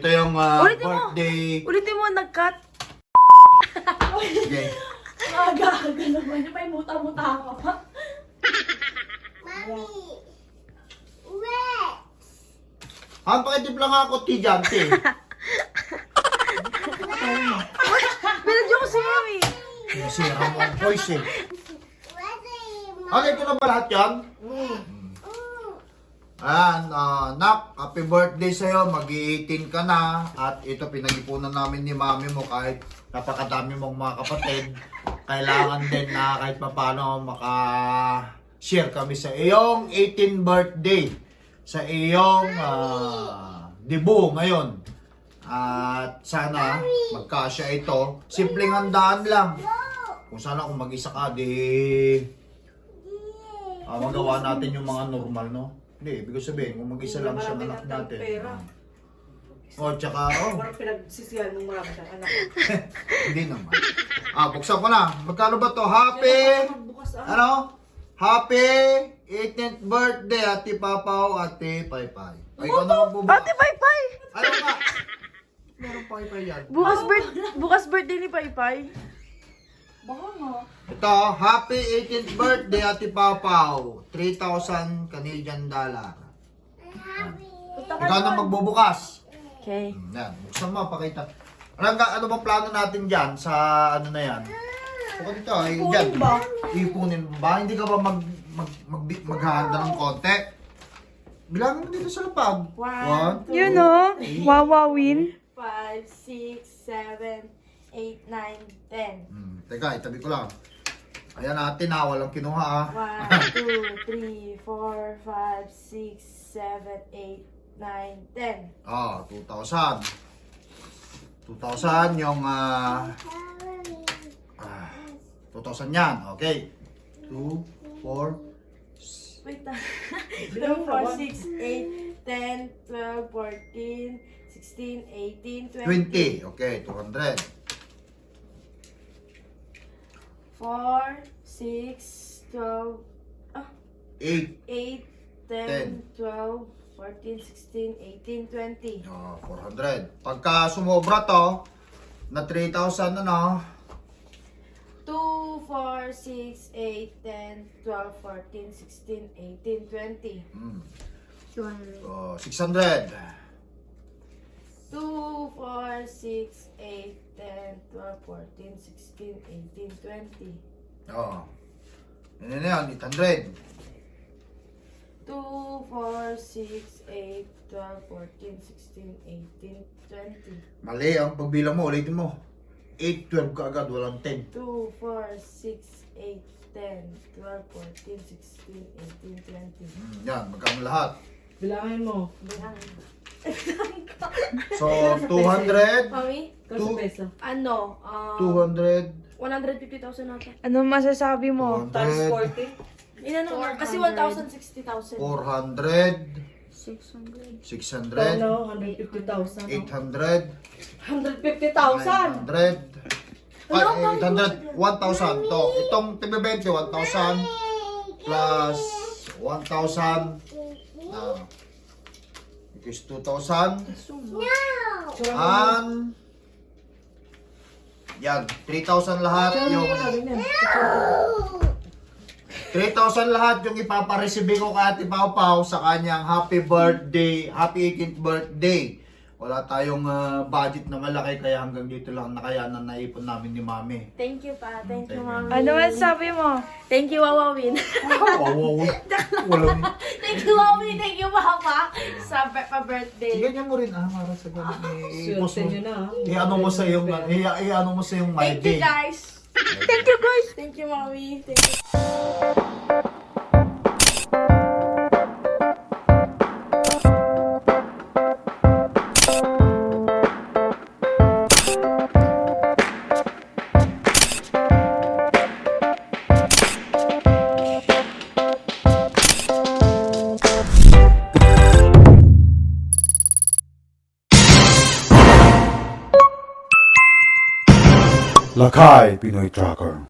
Ito yung ah, Ulitin mo. birthday. Ulitin mo, nag-cut. Okay. Aga-aga naman. May muta-muta ka pa. Ang pakitip lang ako, tijante. Binadyo ko si Mami. Kasi ang ang voice eh. Ano ito na ba lahat yan? Ayan, ah, nak, happy birthday sa'yo. Mag-18 ka na. At ito, pinag-ipunan namin ni mami mo kahit napakadami mong mga kapatid. Kailangan din na kahit papano maka-share kami sa iyong 18 birthday. Sa iyong ah, debut ngayon. At sana magkasya ito. Simpleng handaan lang. Kung sana kung mag-isa ka, di ah, magawa natin yung mga normal, no? Hindi, ibig ko sabihin, kung mag-isa lang siya anak natin. pera. O, tsaka, oh, Parang pinagsisiyan mong marami siyang anak. hindi naman. Ah, buksan ko na. Magkano ba to? Happy, Magbukas ah. ano? Happy 18th birthday, Ate Papaw, Ate Paypay. Ay, ikaw na magbubukas. Ate Paypay! Ano nga? Meron Paypay yan. Bukas, birth- bukas birthday ni Paypay. Ito, happy 18th birthday, Ate Papaw. 3,000 Canadian dollar. Ikaw na magbubukas. Okay. Hmm, Yan, buksan mo, pakita. Ano, ba- ano bang plano natin dyan sa ano na yan? Bukod dito, ay, Ipunin dyan. ba? Ipunin mo ba? Hindi ka ba mag, mag, mag, maghahanda ng konti? Bilangin mo dito sa lapag. One, two, You know, wawawin. 5, 6, 7, 8, 9, 10. Hmm, teka, itabi ko lang. Ayan natin ha, walang kinuha ah. 1, 2, 3, 4, 5, 6, 7, 8, 9, 10. Ah, 2,000. 2,000 yung ah, ah, 2,000 yan. Okay. 2, 4, Wait ah. 2, 4, 6, 8, 10, 12, 14, 16, 18, 20. 20. Okay, 200. 4, 6, 12, 8. 8, 10, 12, 14, 16, 18, 20. Oh, 400. Pagka sumobra to, na 3,000 ano, 2, 4, 6, 8, 10, 12, 14, 16, 18, 20. mm, oh, 600. 2, 4, 6, 8, 10, 12, 14, 16, 18, 20. Oh. Yan na yan, 800. 2, 4, 6, 8, 12, 14, 16, 18, 20. Mali ang pagbilang mo, ulitin mo. 8, 12 ka agad, walang 10. 2, 4, 6, 8, 10, 12, 14, 16, 18, 20. Mm, yan, magkano lahat. Bilangin mo. Bilangin. So, 200, Mami, Kaso Two. pesa. ano? ah 200, 150,000 nata. Ano masasabi mo? Times 200, 40. Inano kasi 1,060,000. 400, 600. 600, Ano, 150,000. 800, 150,000! 900, ay, 800, 1,000 to. Itong tibe-20, 1,000 plus 1,000 na is 2,000 and yan, 3,000 lahat yung 3,000 lahat yung ipaparesibe ko kay Ate Pau Pau sa kanyang happy birthday, happy 18th birthday. Wala tayong ah, budget na malaki kaya hanggang dito lang nakayanan na ipon namin ni Mami. Thank you pa. Thank you, Thank you. Mami. Ano masasabi mo? Thank you, Wawawin. walang... Thank you, Mami. Thank you, Papa. Sa pa- pa-birthday. Sige niya mo rin ah, para sa ganun. Eh, i-post mo. na. ah. I-ano mo sa yung, i- i-ano mo sa yung my Thank you, day. guys. Thank you, guys! Thank you, Mami. Thank you. Lakai Binoy Tracker.